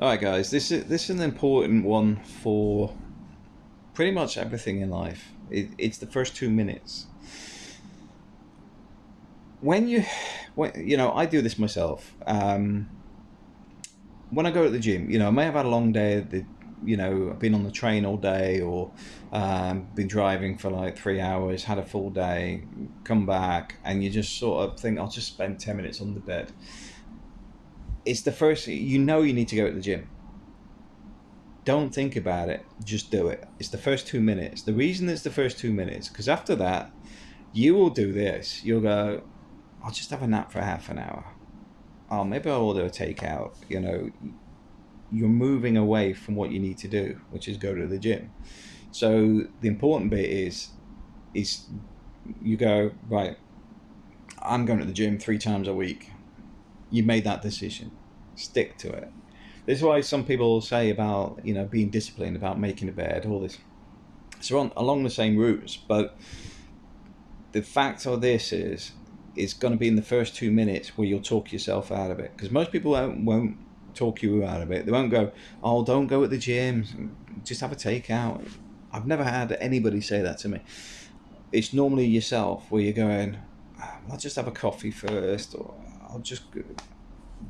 All right, guys. This is this is an important one for pretty much everything in life. It, it's the first two minutes. When you, when you know, I do this myself. Um, when I go to the gym, you know, I may have had a long day. The, you know, I've been on the train all day, or um, been driving for like three hours, had a full day, come back, and you just sort of think, I'll just spend ten minutes on the bed it's the first you know you need to go to the gym. Don't think about it just do it. It's the first two minutes. The reason it's the first two minutes because after that you will do this. You'll go i'll just have a nap for half an hour. Oh maybe i'll order a takeout. You know you're moving away from what you need to do which is go to the gym. So the important bit is is you go right i'm going to the gym three times a week you made that decision. Stick to it. This is why some people say about you know being disciplined, about making a bed, all this. So on along the same routes, but the fact of this is it's going to be in the first two minutes where you'll talk yourself out of it because most people won't, won't talk you out of it. They won't go, "Oh, don't go at the gym. Just have a takeout." I've never had anybody say that to me. It's normally yourself where you're going, ah, "I'll just have a coffee first, or I'll just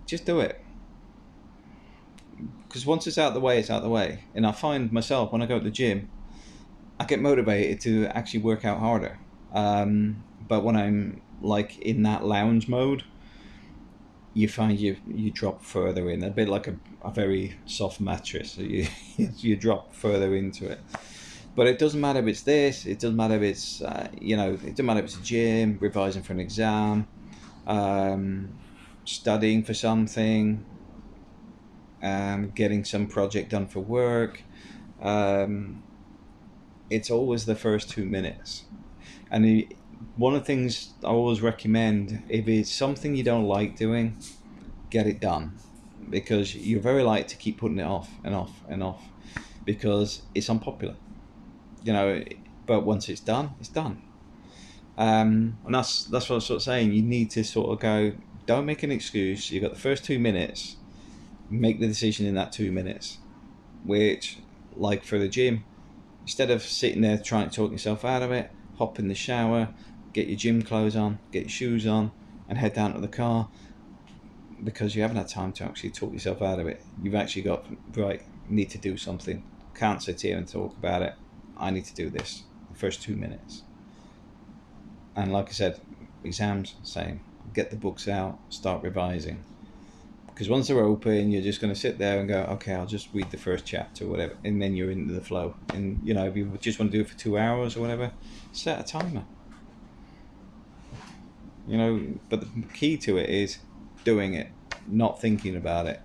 just do it because once it's out the way, it's out the way. And I find myself when I go to the gym, I get motivated to actually work out harder. Um, but when I'm like in that lounge mode, you find you you drop further in a bit like a, a very soft mattress. So you you drop further into it. But it doesn't matter if it's this. It doesn't matter if it's uh, you know. It doesn't matter if it's a gym, revising for an exam um, studying for something, um, getting some project done for work. Um, it's always the first two minutes. And one of the things I always recommend if it's something you don't like doing, get it done because you're very likely to keep putting it off and off and off because it's unpopular. You know, but once it's done, it's done. Um, and that's that's what I was sort of saying. You need to sort of go. Don't make an excuse. You've got the first two minutes. Make the decision in that two minutes. Which, like for the gym, instead of sitting there trying to talk yourself out of it, hop in the shower, get your gym clothes on, get your shoes on, and head down to the car. Because you haven't had time to actually talk yourself out of it. You've actually got right. Need to do something. Can't sit here and talk about it. I need to do this. The first two minutes and like I said, exams same. Get the books out, start revising. Because once they're open, you're just going to sit there and go, okay, I'll just read the first chapter, or whatever, and then you're into the flow. And you know, if you just want to do it for two hours or whatever, set a timer. You know, but the key to it is doing it, not thinking about it.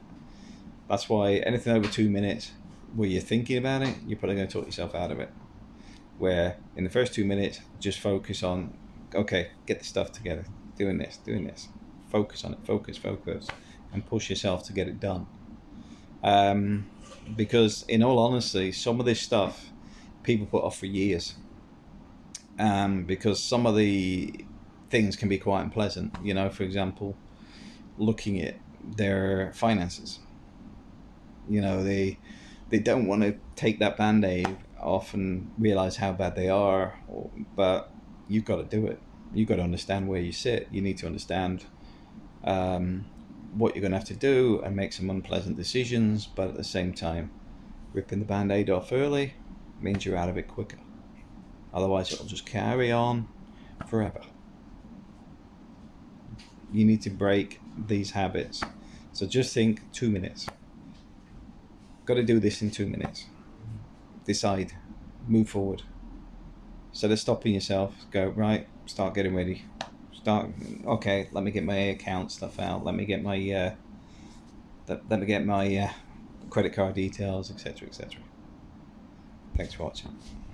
That's why anything over two minutes where you're thinking about it, you're probably going to talk yourself out of it. Where in the first two minutes, just focus on okay, get the stuff together, doing this, doing this, focus on it, focus, focus, and push yourself to get it done. Um, because in all honesty, some of this stuff people put off for years. Um, because some of the things can be quite unpleasant. You know, for example, looking at their finances. You know, they they don't want to take that band aid off and realize how bad they are, or, but you've got to do it. You've got to understand where you sit. You need to understand um, what you're going to have to do and make some unpleasant decisions, but at the same time, ripping the band aid off early means you're out of it quicker. Otherwise, it'll just carry on forever. You need to break these habits. So just think two minutes. Got to do this in two minutes. Decide, move forward. Instead of stopping yourself, go, right, start getting ready. Start, okay, let me get my account stuff out. Let me get my, uh, let, let me get my uh, credit card details, etc., etc. Thanks for watching.